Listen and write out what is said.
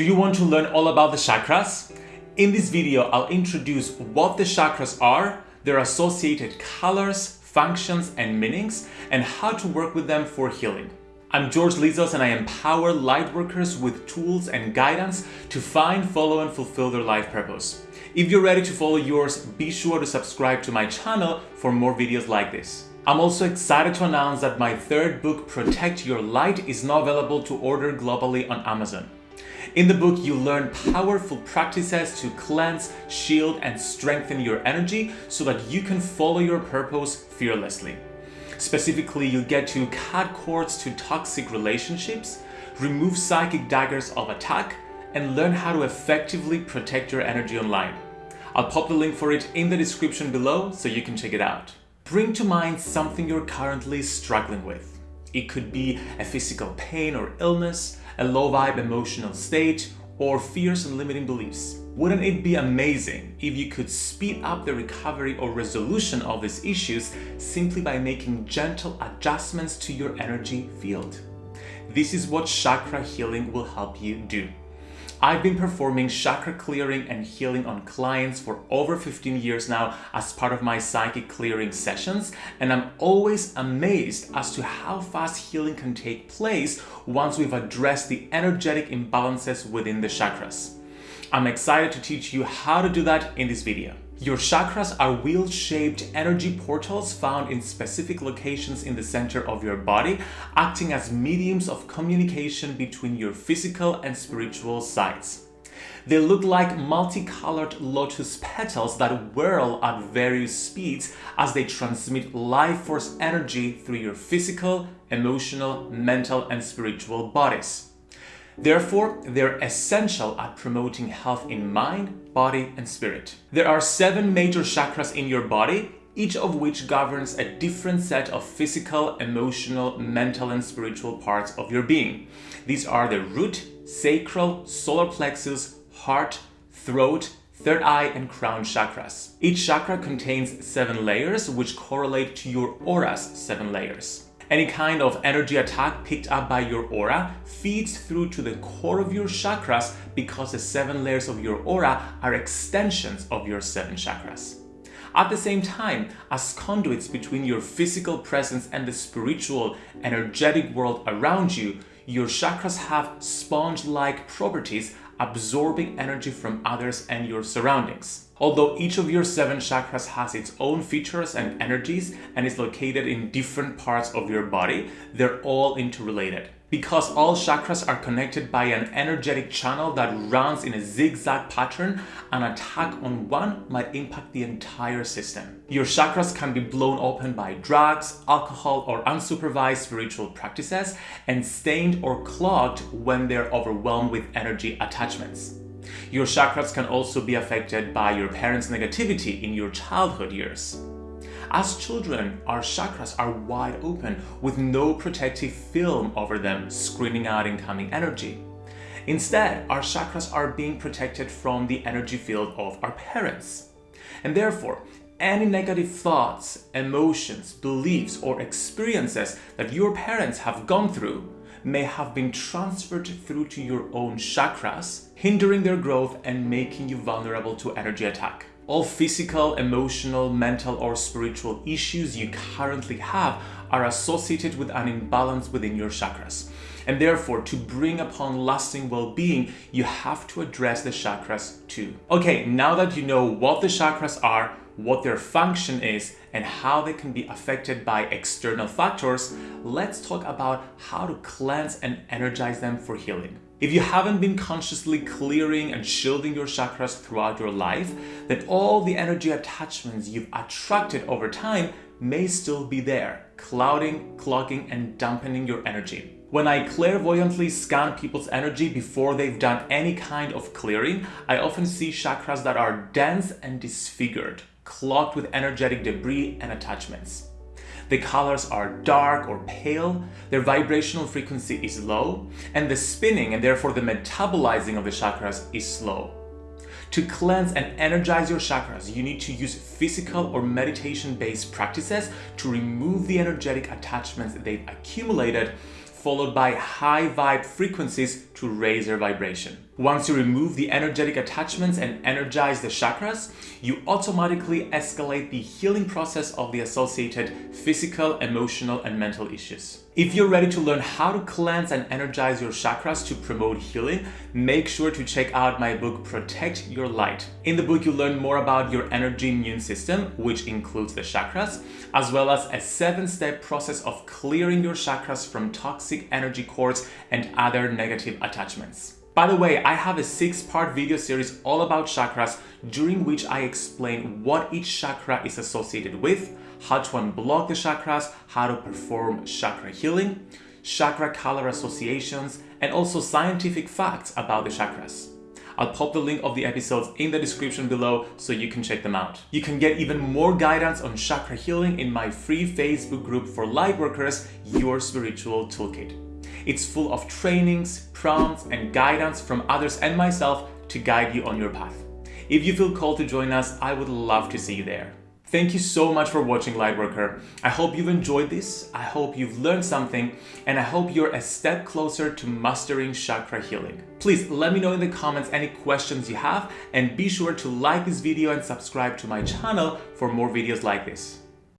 Do you want to learn all about the chakras? In this video, I'll introduce what the chakras are, their associated colors, functions, and meanings, and how to work with them for healing. I'm George Lizos and I empower lightworkers with tools and guidance to find, follow, and fulfill their life purpose. If you're ready to follow yours, be sure to subscribe to my channel for more videos like this. I'm also excited to announce that my third book, Protect Your Light, is now available to order globally on Amazon. In the book, you learn powerful practices to cleanse, shield, and strengthen your energy so that you can follow your purpose fearlessly. Specifically, you get to cut cords to toxic relationships, remove psychic daggers of attack, and learn how to effectively protect your energy online. I'll pop the link for it in the description below so you can check it out. Bring to mind something you're currently struggling with. It could be a physical pain or illness, a low vibe emotional state, or fears and limiting beliefs. Wouldn't it be amazing if you could speed up the recovery or resolution of these issues simply by making gentle adjustments to your energy field? This is what chakra healing will help you do. I've been performing chakra clearing and healing on clients for over 15 years now as part of my psychic clearing sessions and I'm always amazed as to how fast healing can take place once we've addressed the energetic imbalances within the chakras. I'm excited to teach you how to do that in this video. Your chakras are wheel-shaped energy portals found in specific locations in the center of your body, acting as mediums of communication between your physical and spiritual sides. They look like multicolored lotus petals that whirl at various speeds as they transmit life force energy through your physical, emotional, mental, and spiritual bodies. Therefore, they're essential at promoting health in mind, body, and spirit. There are seven major chakras in your body, each of which governs a different set of physical, emotional, mental, and spiritual parts of your being. These are the root, sacral, solar plexus, heart, throat, third eye, and crown chakras. Each chakra contains seven layers which correlate to your aura's seven layers. Any kind of energy attack picked up by your aura feeds through to the core of your chakras because the seven layers of your aura are extensions of your seven chakras. At the same time, as conduits between your physical presence and the spiritual, energetic world around you, your chakras have sponge-like properties absorbing energy from others and your surroundings. Although each of your seven chakras has its own features and energies and is located in different parts of your body, they're all interrelated. Because all chakras are connected by an energetic channel that runs in a zigzag pattern, an attack on one might impact the entire system. Your chakras can be blown open by drugs, alcohol, or unsupervised spiritual practices, and stained or clogged when they're overwhelmed with energy attachments. Your chakras can also be affected by your parents' negativity in your childhood years. As children, our chakras are wide open with no protective film over them screening out incoming energy. Instead, our chakras are being protected from the energy field of our parents. And therefore, any negative thoughts, emotions, beliefs, or experiences that your parents have gone through may have been transferred through to your own chakras, hindering their growth and making you vulnerable to energy attack. All physical, emotional, mental or spiritual issues you currently have are associated with an imbalance within your chakras. And therefore, to bring upon lasting well-being, you have to address the chakras too. Okay, now that you know what the chakras are, what their function is, and how they can be affected by external factors, let's talk about how to cleanse and energize them for healing. If you haven't been consciously clearing and shielding your chakras throughout your life, then all the energy attachments you've attracted over time may still be there, clouding, clogging, and dampening your energy. When I clairvoyantly scan people's energy before they've done any kind of clearing, I often see chakras that are dense and disfigured, clogged with energetic debris and attachments. The colors are dark or pale, their vibrational frequency is low, and the spinning and therefore the metabolizing of the chakras is slow. To cleanse and energize your chakras, you need to use physical or meditation-based practices to remove the energetic attachments they've accumulated followed by high vibe frequencies to raise their vibration. Once you remove the energetic attachments and energize the chakras, you automatically escalate the healing process of the associated physical, emotional, and mental issues. If you're ready to learn how to cleanse and energize your chakras to promote healing, make sure to check out my book Protect Your Light. In the book, you learn more about your energy immune system, which includes the chakras, as well as a seven-step process of clearing your chakras from toxic energy cords and other negative attachments. By the way, I have a six-part video series all about chakras during which I explain what each chakra is associated with, how to unblock the chakras, how to perform chakra healing, chakra color associations, and also scientific facts about the chakras. I'll pop the link of the episodes in the description below so you can check them out. You can get even more guidance on chakra healing in my free Facebook group for lightworkers, Your Spiritual Toolkit. It's full of trainings, prompts, and guidance from others and myself to guide you on your path. If you feel called to join us, I would love to see you there. Thank you so much for watching Lightworker. I hope you've enjoyed this, I hope you've learned something, and I hope you're a step closer to mastering chakra healing. Please let me know in the comments any questions you have, and be sure to like this video and subscribe to my channel for more videos like this.